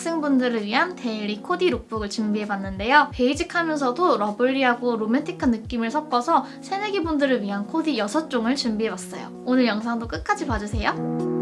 학생분들을 위한 daily 코디 lookbook을 준비해봤는데요. basic하면서도 lovely하고 로맨틱한 느낌을 섞어서 새내기 분들을 위한 코디 6종을 준비해봤어요. 오늘 영상도 끝까지 봐주세요.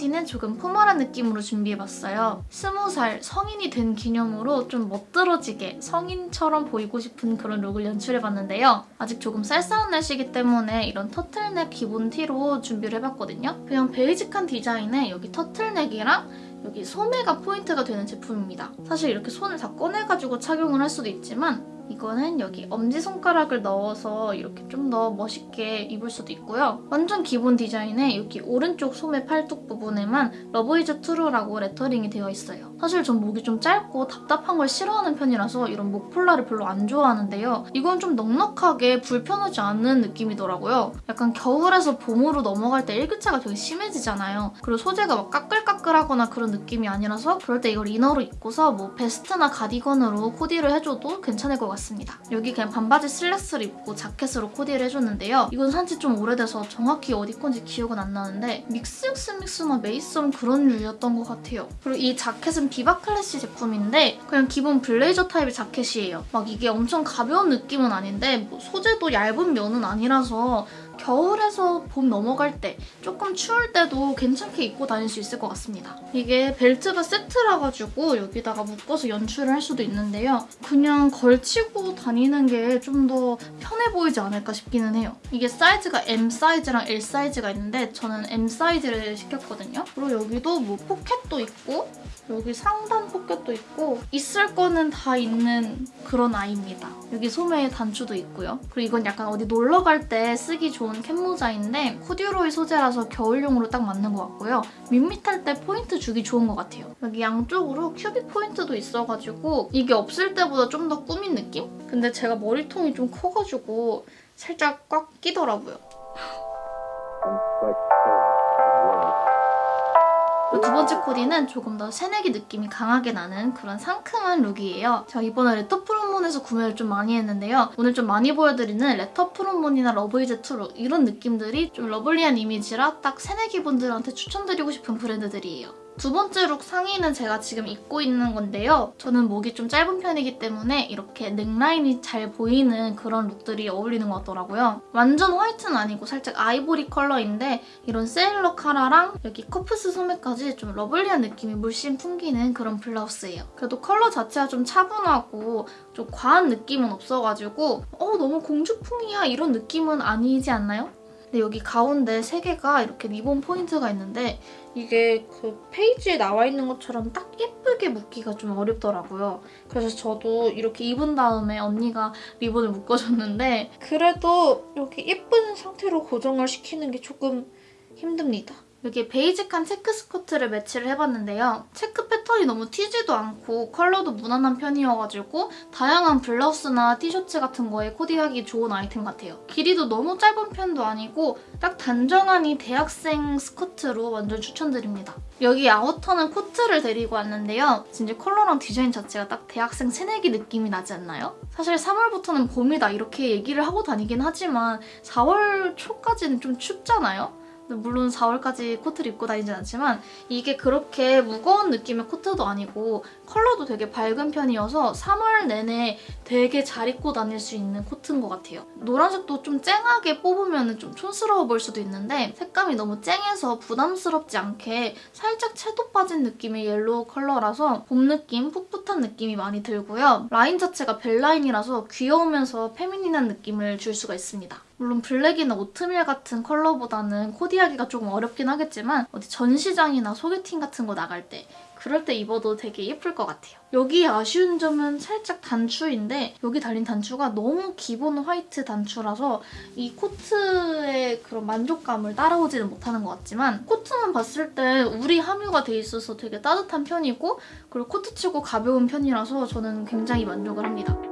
코디는 조금 formal한 느낌으로 준비해봤어요. 스무 살 성인이 된 기념으로 좀 멋들어지게 성인처럼 보이고 싶은 그런 look을 연출해봤는데요. 아직 조금 쌀쌀한 날씨이기 때문에 이런 터틀넥 기본 티로 준비를 해봤거든요. 그냥 basic한 디자인에 여기 터틀넥이랑 여기 소매가 포인트가 되는 제품입니다. 사실 이렇게 손을 다 꺼내가지고 착용을 할 수도 있지만 이거는 여기 엄지손가락을 넣어서 이렇게 좀 더 멋있게 입을 수도 있고요. 완전 기본 디자인에 여기 오른쪽 소매 팔뚝 부분에만 Love is true라고 lettering이 되어 있어요. 사실 전 목이 좀 짧고 답답한 걸 싫어하는 편이라서 이런 목폴라를 별로 안 좋아하는데요. 이건 좀 넉넉하게 불편하지 않는 느낌이더라고요. 약간 겨울에서 봄으로 넘어갈 때 일교차가 되게 심해지잖아요. 그리고 소재가 막 까끌까끌하거나 그런 느낌이 아니라서 그럴 때 이걸 inner로 입고서 뭐 베스트나 가디건으로 코디를 해줘도 괜찮을 것 같아요. 같습니다. 여기 그냥 반바지 슬랙스를 입고 자켓으로 코디를 해줬는데요. 이건 산지 좀 오래돼서 정확히 어디 건지 기억은 안 나는데 믹스엑스믹스나 메이썸 그런 류였던 것 같아요. 그리고 이 자켓은 비바 클래시 제품인데 그냥 기본 블레이저 타입의 자켓이에요. 막 이게 엄청 가벼운 느낌은 아닌데 뭐 소재도 얇은 면은 아니라서 겨울에서 봄 넘어갈 때 조금 추울 때도 괜찮게 입고 다닐 수 있을 것 같습니다. 이게 벨트가 세트라 가지고 여기다가 묶어서 연출을 할 수도 있는데요. 그냥 걸치고 다니는 게 좀 더 편해 보이지 않을까 싶기는 해요. 이게 사이즈가 M 사이즈랑 L 사이즈가 있는데 저는 M 사이즈를 시켰거든요. 그리고 여기도 뭐 포켓도 있고 여기 상단 포켓도 있고 있을 거는 다 있는 그런 아이입니다. 여기 소매에 단추도 있고요. 그리고 이건 약간 어디 놀러 갈 때 쓰기 좋은 캔모자인데 코듀로이 소재라서 겨울용으로 딱 맞는 것 같고요. 밋밋할 때 포인트 주기 좋은 것 같아요. 여기 양쪽으로 큐빅 포인트도 있어가지고 이게 없을 때보다 좀 더 꾸민 느낌? 근데 제가 머리통이 좀 커가지고 살짝 꽉 끼더라고요. 두 번째 코디는 조금 더 새내기 느낌이 강하게 나는 그런 상큼한 look이에요. 제가 이번에 Letter from Moon에서 구매를 좀 많이 했는데요. 오늘 좀 많이 보여드리는 Letter from Moon이나 Love is true 이런 느낌들이 좀 lovely한 이미지라 딱 새내기 분들한테 추천드리고 싶은 브랜드들이에요. 두 번째 look 상의는 제가 지금 입고 있는 건데요. 저는 목이 좀 짧은 편이기 때문에 이렇게 넥라인이 잘 보이는 그런 look들이 어울리는 것 같더라고요. 완전 화이트는 아니고 살짝 아이보리 컬러인데 이런 세일러 카라랑 여기 커프스 소매까지 좀 lovely한 느낌이 물씬 풍기는 그런 블라우스예요. 그래도 컬러 자체가 좀 차분하고 좀 과한 느낌은 없어가지고 어 너무 공주풍이야 이런 느낌은 아니지 않나요? 근데 여기 가운데 세 개가 이렇게 리본 포인트가 있는데 이게 그 페이지에 나와 있는 것처럼 딱 예쁘게 묶기가 좀 어렵더라고요. 그래서 저도 이렇게 입은 다음에 언니가 리본을 묶어줬는데 그래도 이렇게 예쁜 상태로 고정을 시키는 게 조금 힘듭니다. 여기 베이직한 체크 스커트를 매치를 해봤는데요. 체크 패턴이 너무 튀지도 않고 컬러도 무난한 편이어가지고 다양한 블라우스나 티셔츠 같은 거에 코디하기 좋은 아이템 같아요. 길이도 너무 짧은 편도 아니고 딱 단정한 이 대학생 스커트로 완전 추천드립니다. 여기 아우터는 코트를 데리고 왔는데요. 진짜 컬러랑 디자인 자체가 딱 대학생 새내기 느낌이 나지 않나요? 사실 3월부터는 봄이다 이렇게 얘기를 하고 다니긴 하지만 4월 초까지는 좀 춥잖아요? 물론 4월까지 코트를 입고 다니진 않지만 이게 그렇게 무거운 느낌의 코트도 아니고 컬러도 되게 밝은 편이어서 3월 내내 되게 잘 입고 다닐 수 있는 코트인 것 같아요. 노란색도 좀 쨍하게 뽑으면 좀 촌스러워 보일 수도 있는데 색감이 너무 쨍해서 부담스럽지 않게 살짝 채도 빠진 느낌의 옐로우 컬러라서 봄 느낌, 풋풋한 느낌이 많이 들고요. 라인 자체가 벨라인이라서 귀여우면서 페미닌한 느낌을 줄 수가 있습니다. 물론 블랙이나 오트밀 같은 컬러보다는 코디하기가 조금 어렵긴 하겠지만 어디 전시장이나 소개팅 같은 거 나갈 때 그럴 때 입어도 되게 예쁠 것 같아요. 여기 아쉬운 점은 살짝 단추인데 여기 달린 단추가 너무 기본 화이트 단추라서 이 코트의 그런 만족감을 따라오지는 못하는 것 같지만 코트만 봤을 때 울이 함유가 돼 있어서 되게 따뜻한 편이고 그리고 코트치고 가벼운 편이라서 저는 굉장히 만족을 합니다.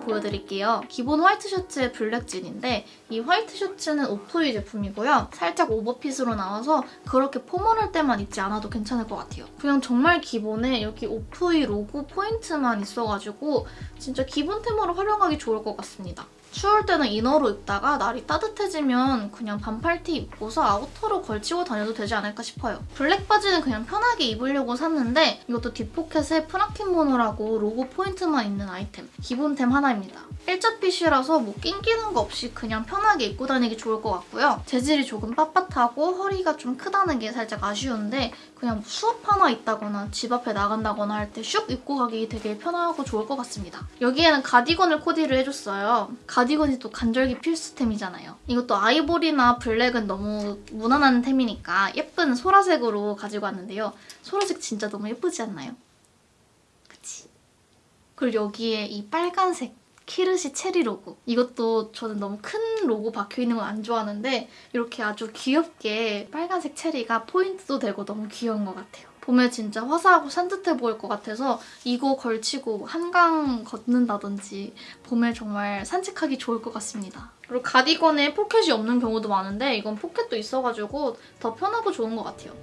보여드릴게요. 기본 화이트 셔츠에 블랙 진인데 이 화이트 셔츠는 오토이 제품이고요. 살짝 오버핏으로 나와서 그렇게 포멀할 때만 입지 않아도 괜찮을 것 같아요. 그냥 정말 기본에 여기 오토이 로고 포인트만 있어가지고 진짜 기본템으로 활용하기 좋을 것 같습니다. 추울 때는 이너로 입다가 날이 따뜻해지면 그냥 반팔티 입고서 아우터로 걸치고 다녀도 되지 않을까 싶어요. 블랙 바지는 그냥 편하게 입으려고 샀는데 이것도 뒷포켓에 프라킨 모노라고 로고 포인트만 있는 아이템. 기본템 하나입니다. 일자핏이라서 뭐 낑기는 거 없이 그냥 편하게 입고 다니기 좋을 것 같고요. 재질이 조금 빳빳하고 허리가 좀 크다는 게 살짝 아쉬운데 그냥 뭐 수업 하나 있다거나 집 앞에 나간다거나 할 때 슉 입고 가기 되게 편하고 좋을 것 같습니다. 여기에는 가디건을 코디를 해줬어요. 가디건이 또 간절기 필수템이잖아요. 이것도 아이보리나 블랙은 너무 무난한 템이니까 예쁜 소라색으로 가지고 왔는데요. 소라색 진짜 너무 예쁘지 않나요? 그치? 그리고 여기에 이 빨간색 키르시 체리 로고. 이것도 저는 너무 큰 로고 박혀있는 건 안 좋아하는데 이렇게 아주 귀엽게 빨간색 체리가 포인트도 되고 너무 귀여운 것 같아요. 봄에 진짜 화사하고 산뜻해 보일 것 같아서 이거 걸치고 한강 걷는다든지 봄에 정말 산책하기 좋을 것 같습니다. 그리고 가디건에 포켓이 없는 경우도 많은데 이건 포켓도 있어가지고 더 편하고 좋은 것 같아요.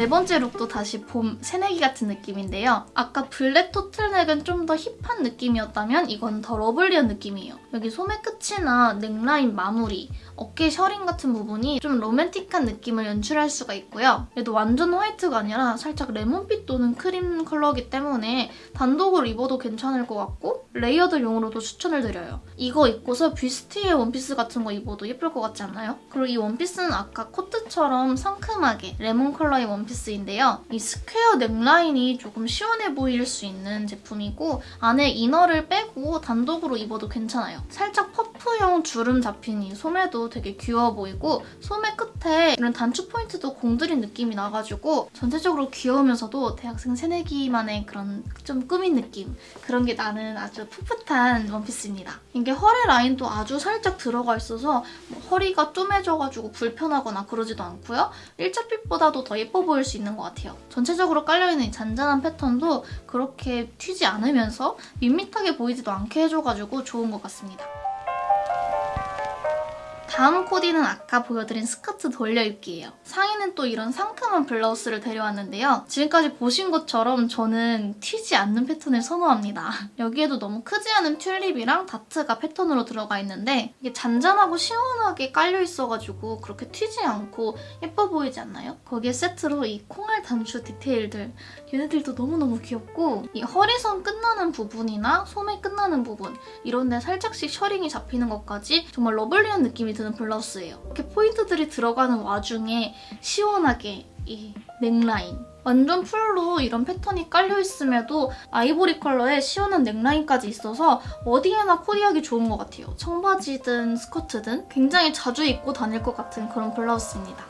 네 번째 룩도 다시 봄 새내기 같은 느낌인데요. 아까 블랙 터틀넥은 좀 더 힙한 느낌이었다면 이건 더 러블리한 느낌이에요. 여기 소매 끝이나 넥라인 마무리, 어깨 셔링 같은 부분이 좀 로맨틱한 느낌을 연출할 수가 있고요. 얘도 완전 화이트가 아니라 살짝 레몬빛 또는 크림 컬러이기 때문에 단독으로 입어도 괜찮을 것 같고 레이어드용으로도 추천을 드려요. 이거 입고서 뷔스티에 원피스 같은 거 입어도 예쁠 것 같지 않나요? 그리고 이 원피스는 아까 코트처럼 상큼하게 레몬 컬러의 원피스 인데요. 이 스퀘어 넥라인이 조금 시원해 보일 수 있는 제품이고 안에 이너를 빼고 단독으로 입어도 괜찮아요. 살짝 퍼프 형 주름 잡힌 이 소매도 되게 귀여워 보이고 소매 끝에 이런 단추 포인트도 공들인 느낌이 나가지고 전체적으로 귀여우면서도 대학생 새내기만의 그런 좀 꾸민 느낌 그런 게 나는 아주 풋풋한 원피스입니다. 이게 허리 라인도 아주 살짝 들어가 있어서 뭐 허리가 쫌해져가지고 불편하거나 그러지도 않고요. 일자핏보다도 더 예뻐 보일 수 있는 것 같아요. 전체적으로 깔려있는 이 잔잔한 패턴도 그렇게 튀지 않으면서 밋밋하게 보이지도 않게 해줘가지고 좋은 것 같습니다. 다음 코디는 아까 보여드린 스커트 돌려입기예요. 상의는 또 이런 상큼한 블라우스를 데려왔는데요. 지금까지 보신 것처럼 저는 튀지 않는 패턴을 선호합니다. 여기에도 너무 크지 않은 튤립이랑 다트가 패턴으로 들어가 있는데 이게 잔잔하고 시원하게 깔려있어가지고 그렇게 튀지 않고 예뻐 보이지 않나요? 거기에 세트로 이 콩알 단추 디테일들 얘네들도 너무너무 귀엽고 이 허리선 끝나는 부분이나 소매 끝나는 부분 이런 데 살짝씩 셔링이 잡히는 것까지 정말 러블리한 느낌이 드는 블라우스예요. 이렇게 포인트들이 들어가는 와중에 시원하게 이 넥라인 완전 풀로 이런 패턴이 깔려있음에도 아이보리 컬러의 시원한 넥라인까지 있어서 어디에나 코디하기 좋은 것 같아요. 청바지든 스커트든 굉장히 자주 입고 다닐 것 같은 그런 블라우스입니다.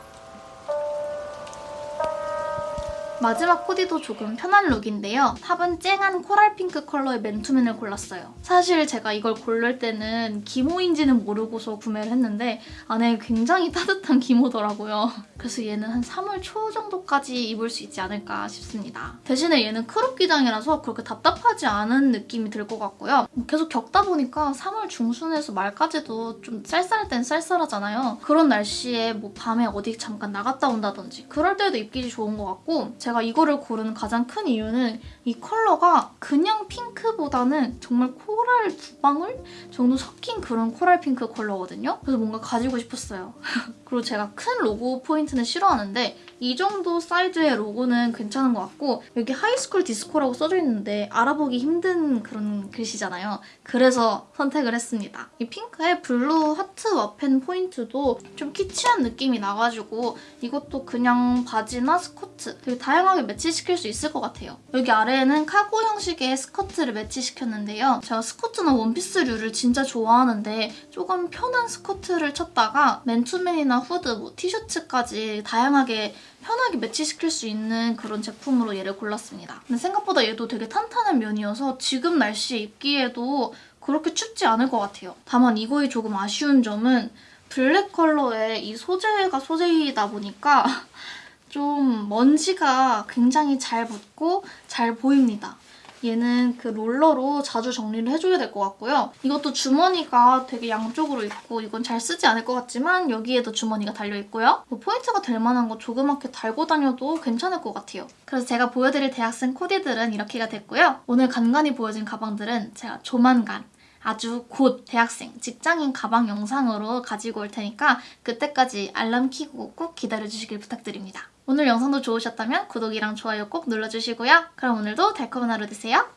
마지막 코디도 조금 편한 룩인데요. 탑은 쨍한 코랄 핑크 컬러의 맨투맨을 골랐어요. 사실 제가 이걸 고를 때는 기모인지는 모르고서 구매를 했는데 안에 굉장히 따뜻한 기모더라고요. 그래서 얘는 한 3월 초 정도까지 입을 수 있지 않을까 싶습니다. 대신에 얘는 크롭 기장이라서 그렇게 답답하지 않은 느낌이 들 것 같고요. 계속 겪다 보니까 3월 중순에서 말까지도 좀 쌀쌀할 땐 쌀쌀하잖아요. 그런 날씨에 뭐 밤에 어디 잠깐 나갔다 온다든지 그럴 때도 입기 좋은 것 같고 제가 이거를 고른 가장 큰 이유는 이 컬러가 그냥 핑크보다는 정말 코랄 두 방울 정도 섞인 그런 코랄 핑크 컬러거든요. 그래서 뭔가 가지고 싶었어요. 그리고 제가 큰 로고 포인트는 싫어하는데 이 정도 사이즈의 로고는 괜찮은 것 같고 여기 high school disco라고 써져 있는데 알아보기 힘든 그런 글씨잖아요. 그래서 선택을 했습니다. 이 핑크에 블루 하트 와펜 포인트도 좀 키치한 느낌이 나가지고 이것도 그냥 바지나 스커트 되게 다양하게 매치시킬 수 있을 것 같아요. 여기 아래에는 카고 형식의 스커트를 매치시켰는데요. 제가 스커트나 원피스류를 진짜 좋아하는데 조금 편한 스커트를 찾다가 맨투맨이나 후드, 뭐 티셔츠까지 다양하게 편하게 매치시킬 수 있는 그런 제품으로 얘를 골랐습니다. 근데 생각보다 얘도 되게 탄탄한 면이어서 지금 날씨에 입기에도 그렇게 춥지 않을 것 같아요. 다만 이거의 조금 아쉬운 점은 블랙 컬러의 이 소재가 소재이다 보니까 좀 먼지가 굉장히 잘 붙고 잘 보입니다. 얘는 그 롤러로 자주 정리를 해줘야 될 것 같고요. 이것도 주머니가 되게 양쪽으로 있고 이건 잘 쓰지 않을 것 같지만 여기에도 주머니가 달려있고요. 뭐 포인트가 될 만한 거 조그맣게 달고 다녀도 괜찮을 것 같아요. 그래서 제가 보여드릴 대학생 코디들은 이렇게가 됐고요. 오늘 간간히 보여진 가방들은 제가 조만간 아주 곧 대학생, 직장인 가방 영상으로 가지고 올 테니까 그때까지 알람 키고 꼭 기다려주시길 부탁드립니다. 오늘 영상도 좋으셨다면 구독이랑 좋아요 꼭 눌러주시고요. 그럼 오늘도 달콤한 하루 되세요.